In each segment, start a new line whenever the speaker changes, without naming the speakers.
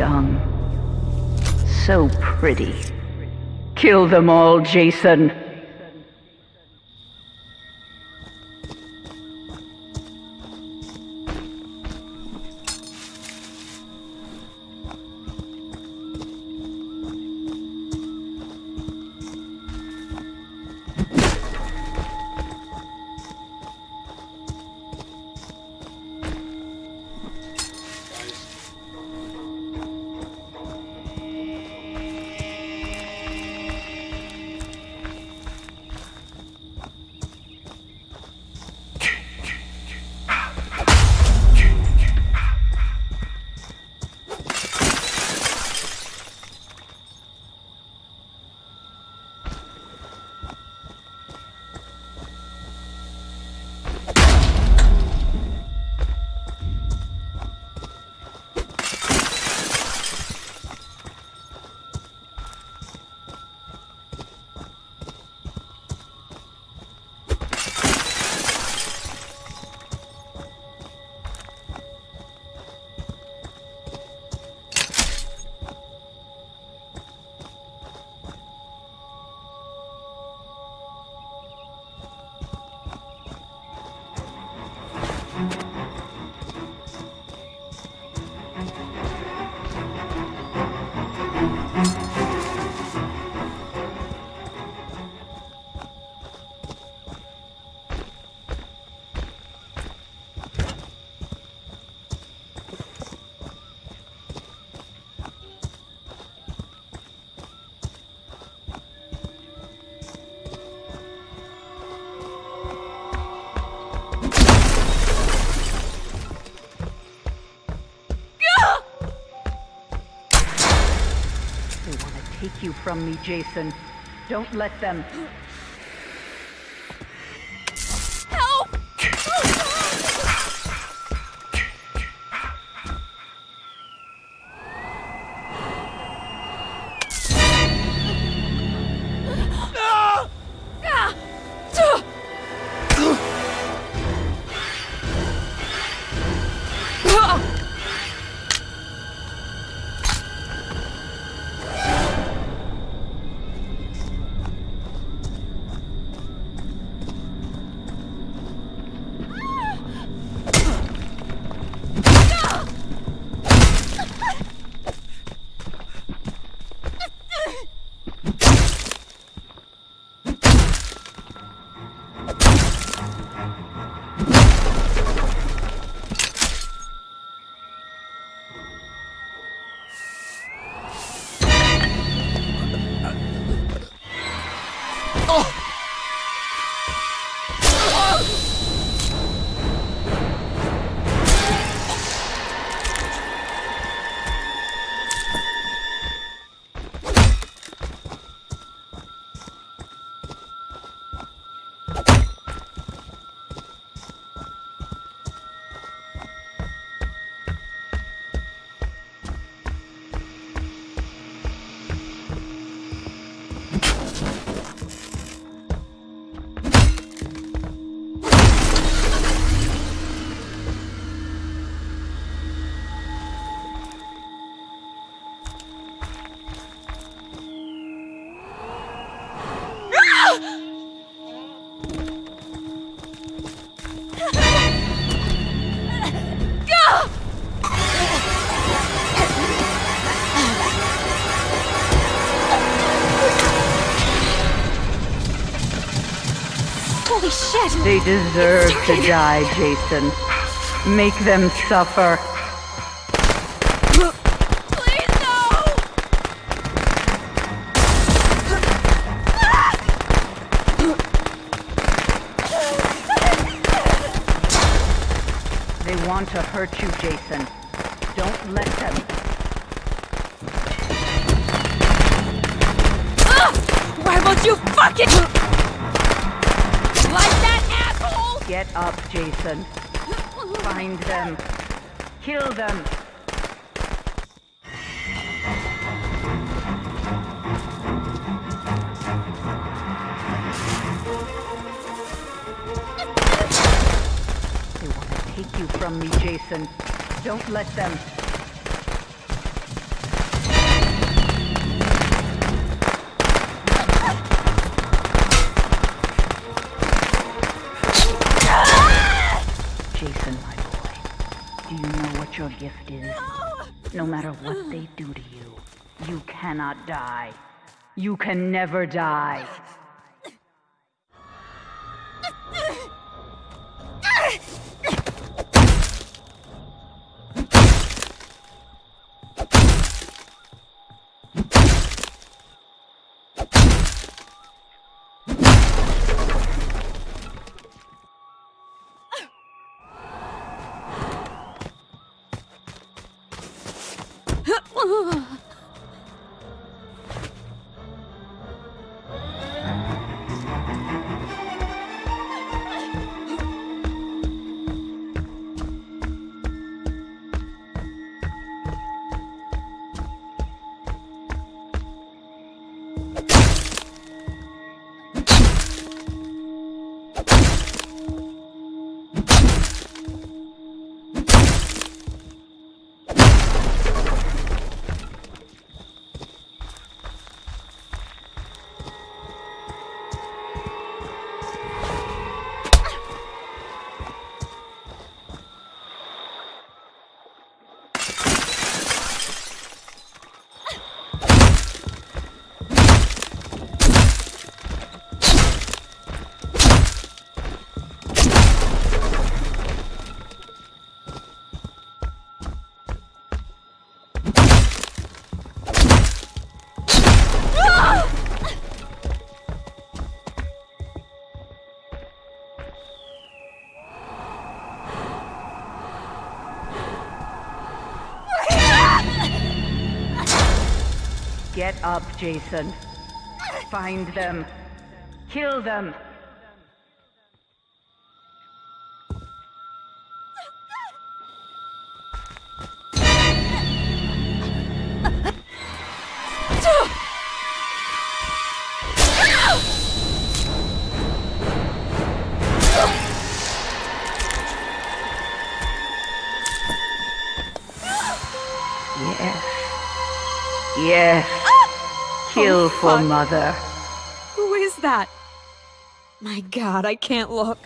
young. So pretty. Kill them all, Jason. You from me, Jason. Don't let them.
Help! Holy shit!
They deserve to die, Jason. Make them suffer.
Please no!
They want to hurt you, Jason. Don't let them. Ah!
Why won't you fucking like that asshole?
Get up, Jason. Find them. Kill them. They want to take you from me, Jason. Don't let them. your gift is. No! no matter what they do to you, you cannot die. You can never die. Up, Jason. Find them. Kill them. Yes. Yes. Kill oh, for
fuck.
mother.
Who is that? My god, I can't look.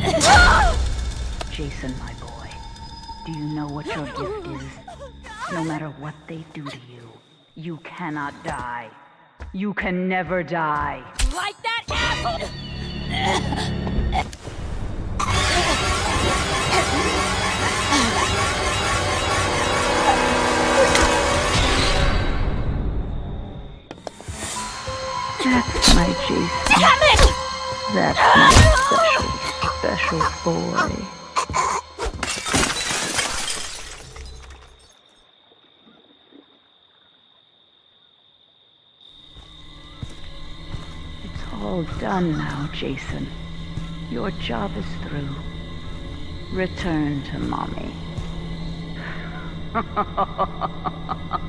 Jason, my boy. Do you know what your gift is? No matter what they do to you, you cannot die. You can never die.
Like that asshole!
That's my Jason.
Damn it!
That's my boy. It's all done now, Jason. Your job is through. Return to mommy.